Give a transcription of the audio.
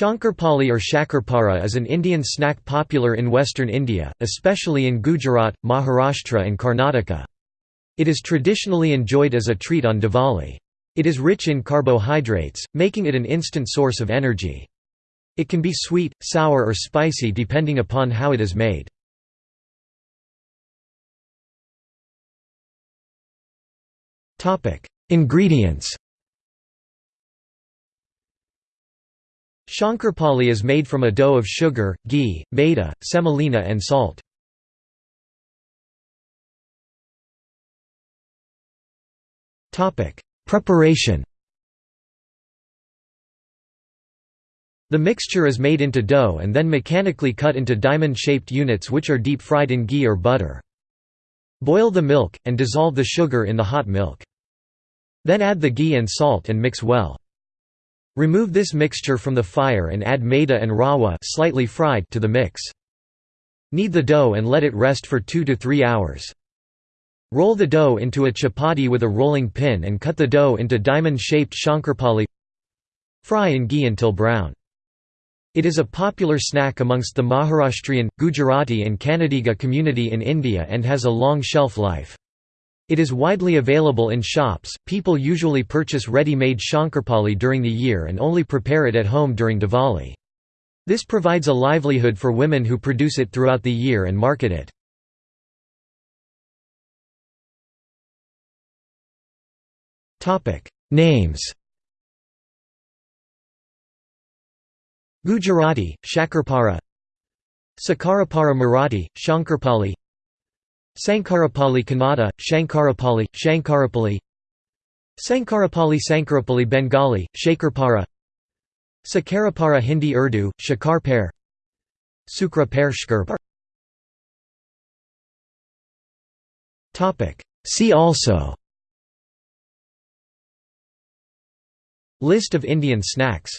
Shankarpali or shakarpara is an Indian snack popular in western India, especially in Gujarat, Maharashtra and Karnataka. It is traditionally enjoyed as a treat on Diwali. It is rich in carbohydrates, making it an instant source of energy. It can be sweet, sour or spicy depending upon how it is made. Ingredients Shankarpali is made from a dough of sugar, ghee, maida, semolina and salt. Preparation The mixture is made into dough and then mechanically cut into diamond-shaped units which are deep-fried in ghee or butter. Boil the milk, and dissolve the sugar in the hot milk. Then add the ghee and salt and mix well. Remove this mixture from the fire and add maida and rawa slightly fried to the mix. Knead the dough and let it rest for 2 to 3 hours. Roll the dough into a chapati with a rolling pin and cut the dough into diamond-shaped shankarpali. Fry in ghee until brown. It is a popular snack amongst the Maharashtrian, Gujarati and Kannadiga community in India and has a long shelf life. It is widely available in shops. People usually purchase ready-made shankarpali during the year and only prepare it at home during Diwali. This provides a livelihood for women who produce it throughout the year and market it. Topic: Names. Gujarati, Shakarpara Sakarapara Marathi, Shankarpali Sankarapali Kannada, Shankarapali, Shankarapali Sankarapali Sankarapali Bengali, Shakarpara Sakarapara Hindi Urdu, Shakarpar Sukra Per Topic. See also. List of Indian snacks